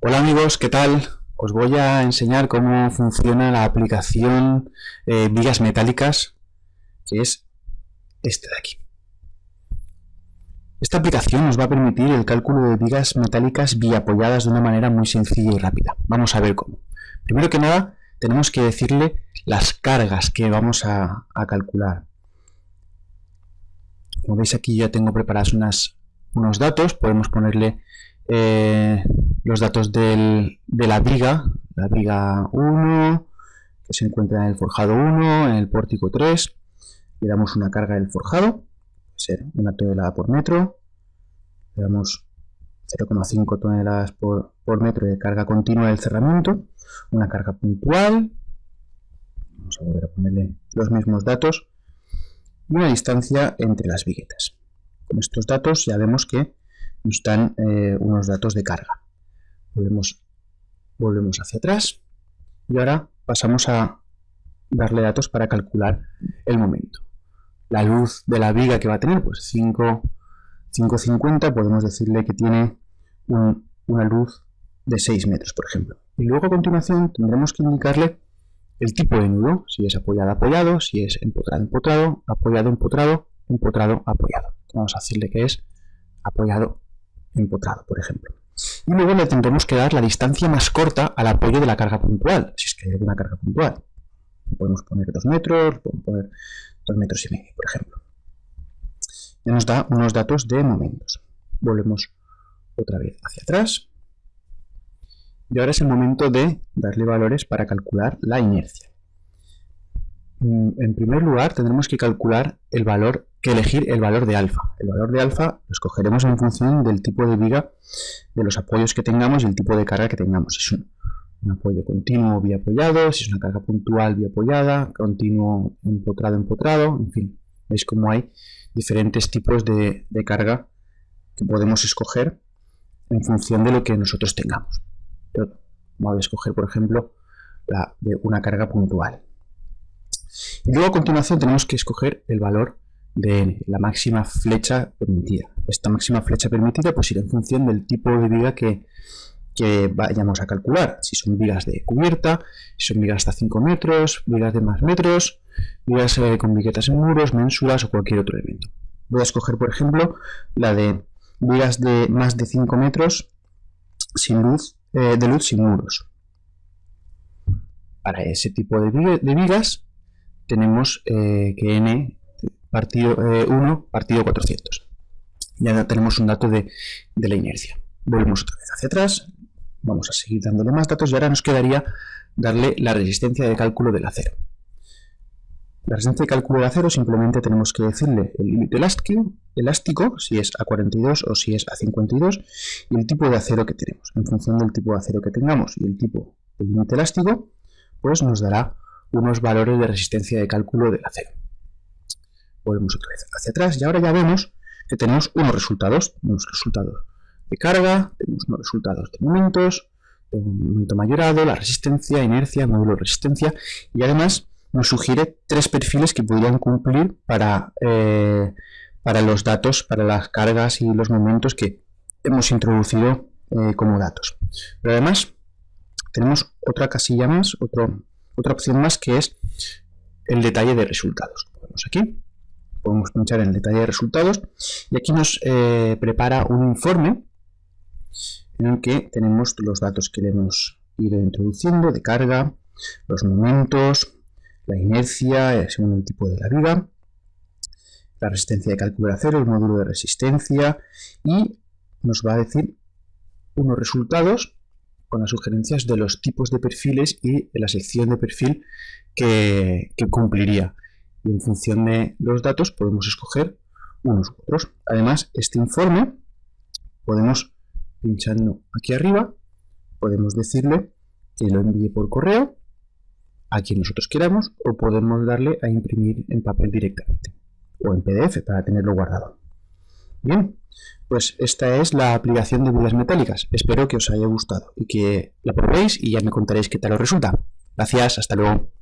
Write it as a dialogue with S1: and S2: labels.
S1: Hola amigos, ¿qué tal? Os voy a enseñar cómo funciona la aplicación eh, Vigas Metálicas, que es este de aquí. Esta aplicación nos va a permitir el cálculo de vigas metálicas biapoyadas de una manera muy sencilla y rápida. Vamos a ver cómo. Primero que nada, tenemos que decirle las cargas que vamos a, calcular. Como veis aquí ya tengo preparados unos datos, podemos ponerle eh, los datos de la viga, la viga 1, que se encuentra en el forjado 1, en el pórtico 3, le damos una carga del forjado, ser una tonelada por metro, le damos 0,5 toneladas por, metro de carga continua del cerramiento, una carga puntual, vamos a volver a ponerle los mismos datos, y una distancia entre las viguetas. Con estos datos ya vemos que dan eh, unos datos de carga. Volvemos, volvemos hacia atrás y ahora pasamos a darle datos para calcular el momento. La luz de la viga que va a tener, pues 5, 550, podemos decirle que tiene una luz de 6 metros, por ejemplo. Y luego a continuación tendremos que indicarle el tipo de nudo, si es apoyado, apoyado, si es empotrado, empotrado, apoyado, empotrado, empotrado, apoyado. Vamos a decirle que es apoyado, empotrado, por ejemplo. Y luego le tendremos que dar la distancia más corta al apoyo de la carga puntual, si es que hay alguna carga puntual. Podemos poner 2 metros, podemos poner 2 metros y medio, por ejemplo. Ya nos da unos datos de momentos. Volvemos otra vez hacia atrás. Y ahora es el momento de darle valores para calcular la inercia. Mm, en primer lugar, tendremos que calcular el valor, que elegir el valor de alfa. El valor de alfa lo escogeremos en función del tipo de viga, de los apoyos que tengamos y el tipo de carga que tengamos. Si es un, apoyo continuo apoyado, si es una carga puntual apoyada, continuo empotrado empotrado, en fin. Veis cómo hay diferentes tipos de, de carga que podemos escoger en función de lo que nosotros tengamos. Voy a escoger, por ejemplo, la de una carga puntual. Y luego a continuación tenemos que escoger el valor de la máxima flecha permitida. Esta máxima flecha permitida pues irá en función del tipo de viga que, vayamos a calcular. Si son vigas de cubierta, si son vigas hasta 5 metros, vigas de más metros, vigas eh, con viguetas en muros, mensuras o cualquier otro elemento. Voy a escoger, por ejemplo, la de vigas de más de 5 metros sin luz, eh, de luz sin muros. Para ese tipo de, vigas tenemos eh, que n partido 1 eh, partido 400. Ya tenemos un dato de, la inercia. Volvemos otra vez hacia atrás, vamos a seguir dándole más datos y ahora nos quedaría darle la resistencia de cálculo del acero. La resistencia de cálculo del acero simplemente tenemos que decirle el límite elástico, elástico, si es a 42 o si es a 52, y el tipo de acero que tenemos. En función del tipo de acero que tengamos y el tipo del límite elástico, pues nos dará unos valores de resistencia de cálculo del acero. Volvemos otra vez hacia atrás y ahora ya vemos que tenemos unos resultados. Tenemos resultados de carga, tenemos unos resultados de momentos, de momento mayorado, la resistencia, inercia, módulo resistencia y además nos sugiere tres perfiles que podrían cumplir para, eh, para los datos, para las cargas y los momentos que hemos introducido eh, como datos. Pero además tenemos otra casilla más, otro, otra opción más que es el detalle de resultados. Vemos aquí, podemos pinchar en el detalle de resultados y aquí nos eh, prepara un informe en el que tenemos los datos que le hemos ido introduciendo de carga, los momentos, la inercia eh, según el tipo de la viga, la resistencia de cálculo de acero, el módulo de resistencia y nos va a decir unos resultados con las sugerencias de los tipos de perfiles y la sección de perfil que, cumpliría. Y en función de los datos podemos escoger unos u otros. Además, este informe podemos, pinchando aquí arriba, podemos decirle que lo envíe por correo a quien nosotros queramos o podemos darle a imprimir en papel directamente o en PDF para tenerlo guardado. Bien, pues esta es la aplicación de vigas metálicas. Espero que os haya gustado y que la probéis y ya me contaréis qué tal os resulta. Gracias, hasta luego.